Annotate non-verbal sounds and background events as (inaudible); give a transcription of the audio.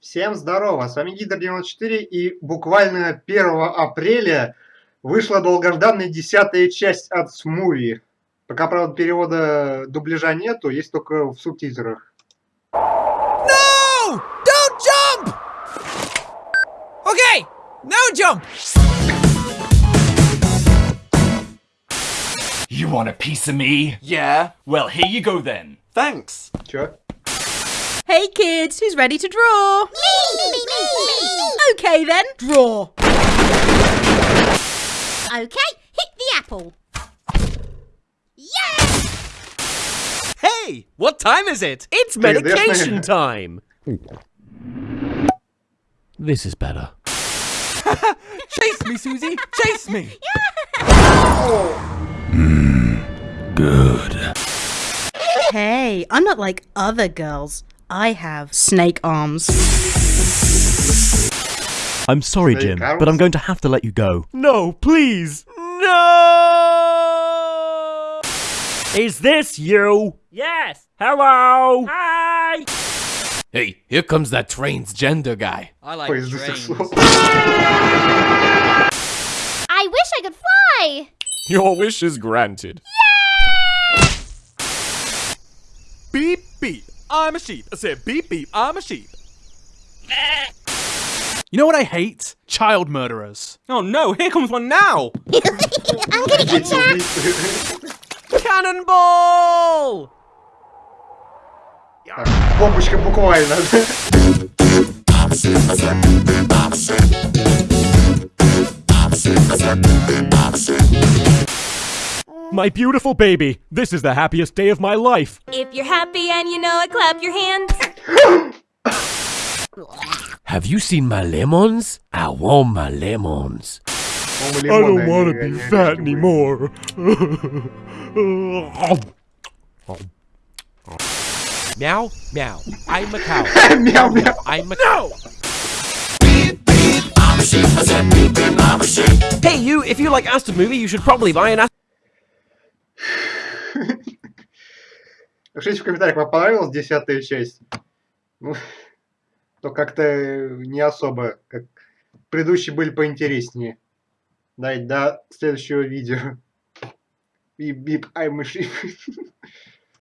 Всем здорово, с вами Гидр 94 и буквально 1 апреля вышла долгожданная десятая часть от Смуви. Пока, правда, перевода дубляжа нету, есть только в субтитрах. No! Don't jump! Okay, no jump! You want a piece of me? Yeah, Well, here you go then. thanks. Чё? Hey kids, who's ready to draw? Me, me, me, me, me. Okay then, draw. Okay, hit the apple. Yeah! Hey, what time is it? It's medication time. This is better. (laughs) Chase me, Susie! Chase me! Mmm, Good. Hey, I'm not like other girls. I have snake arms. I'm sorry, snake Jim, arms? but I'm going to have to let you go. No, please! No! Is this you? Yes! Hello! Hi! Hey, here comes that transgender guy. I like Wait, trains. I wish I could fly! Your wish is granted. Yeah. Beep beep. I'm a sheep. I said beep beep. I'm a sheep. You know what I hate? Child murderers. Oh no! Here comes one now. I'm gonna get Дети ya! убийцы. Cannonball! Так, Бомбочка буквально. my beautiful baby, this is the happiest day of my life. If you're happy and you know it, clap your hands. Have you seen my lemons? I want my lemons. I don't want to be fat anymore. meow, meow. (laughs) I'm a cow. meow, meow. I'm a cow. Hey you, if you like asdfmovie, you should probably buy an Aston Пишите в комментариях, вам понравилась десятая часть? Ну, то как-то не особо. Как... Предыдущие были поинтереснее. Да, и до следующего видео. Бип-бип, ай, мыши. (laughs)